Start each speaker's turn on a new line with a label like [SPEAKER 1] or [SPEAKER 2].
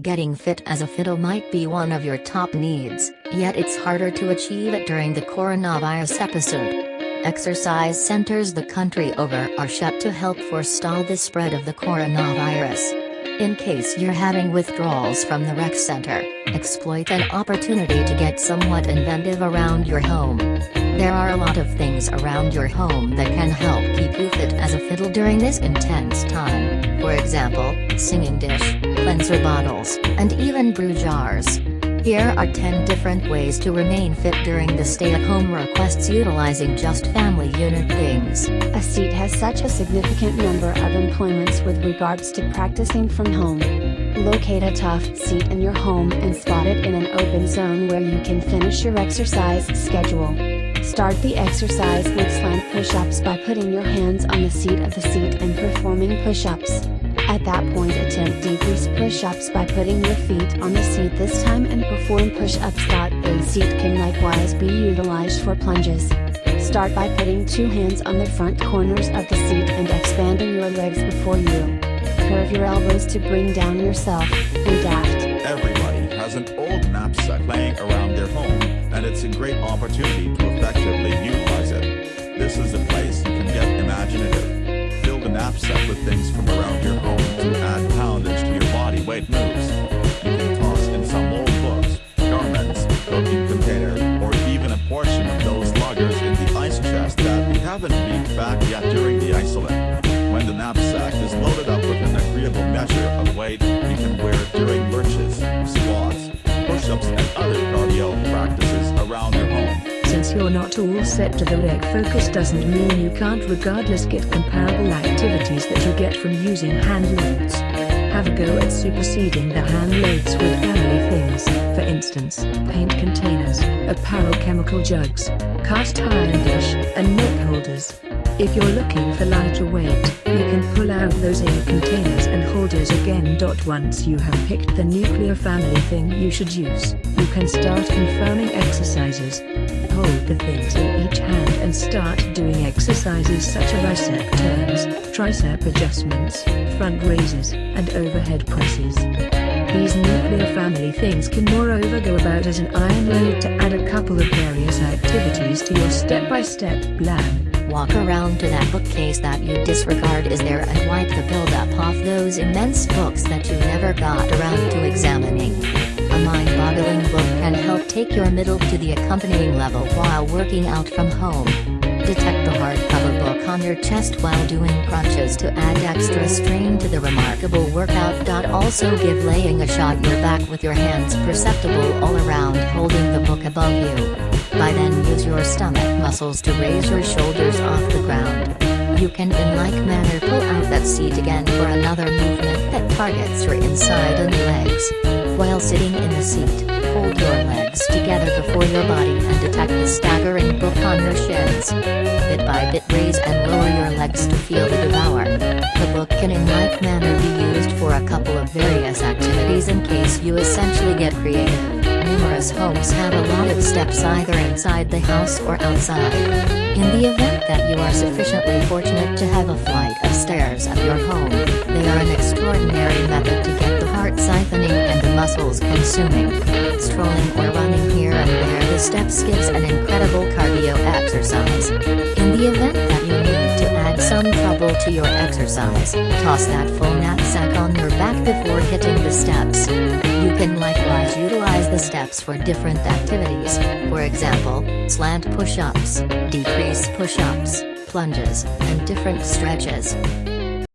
[SPEAKER 1] Getting fit as a fiddle might be one of your top needs, yet it's harder to achieve it during the coronavirus episode. Exercise centers the country over are shut to help forestall the spread of the coronavirus. In case you're having withdrawals from the rec center, exploit an opportunity to get somewhat inventive around your home. There are a lot of things around your home that can help keep you fit as a fiddle during this intense time, for example, singing dish, cleanser bottles, and even brew jars. Here are 10 different ways to remain fit during the stay-at-home requests utilizing just family unit things.
[SPEAKER 2] A seat has such a significant number of employments with regards to practicing from home. Locate a tough seat in your home and spot it in an open zone where you can finish your exercise schedule. Start the exercise with slant push-ups by putting your hands on the seat of the seat and performing push-ups. At that point attempt decrease push-ups by putting your feet on the seat this time and perform push-ups. A seat can likewise be utilized for plunges. Start by putting two hands on the front corners of the seat and expanding your legs before you. Curve your elbows to bring down yourself, and aft.
[SPEAKER 3] Everybody has an old knapsack laying around their home, and it's a great opportunity to effectively utilize it. This is a place you can get imaginative Fill the knapsack with things from around your home to add poundage to your body weight moves. You can toss in some old books, garments, cooking containers, or even a portion of those luggers in the ice chest that we haven't beat back yet during the isolate. When the knapsack is loaded up with an agreeable measure of weight, you can wear
[SPEAKER 4] You're not all set to the rec focus doesn't mean you can't regardless get comparable activities that you get from using hand loads. Have a go at superseding the hand loads with family things, for instance, paint containers, apparel chemical jugs, cast iron dish, and milk holders. If you're looking for lighter weight, you can pull out those air containers and holders again. Once you have picked the nuclear family thing you should use, you can start confirming exercises hold the things in each hand and start doing exercises such as bicep turns, tricep adjustments, front raises, and overhead presses. These nuclear family things can moreover go about as an iron load to add a couple of various activities to your step-by-step -step plan.
[SPEAKER 1] Walk around to that bookcase that you disregard is there and wipe the buildup off those immense books that you never got around to examining. Mind-boggling book can help take your middle to the accompanying level while working out from home. Detect the hardcover book on your chest while doing crunches to add extra strain to the remarkable workout. Also give laying a shot your back with your hands perceptible all around holding the book above you. By then use your stomach muscles to raise your shoulders off the. You can in like manner pull out that seat again for another movement that targets your inside and legs. While sitting in the seat, hold your legs together before your body and detect the staggering book on your shins. Bit by bit raise and lower your legs to feel the devour. The book can in like manner be used for a couple of various activities in case you essentially get creative. Numerous homes have a lot of steps either inside the house or outside. In the event that you are sufficiently fortunate to have a flight of stairs at your home, they are an extraordinary method to get the heart siphoning and the muscles consuming. Strolling or running here and there the steps gives an incredible cardio exercise. In the event that add some trouble to your exercise, toss that full knapsack on your back before hitting the steps. You can likewise utilize the steps for different activities, for example, slant push-ups, decrease push-ups, plunges, and different stretches.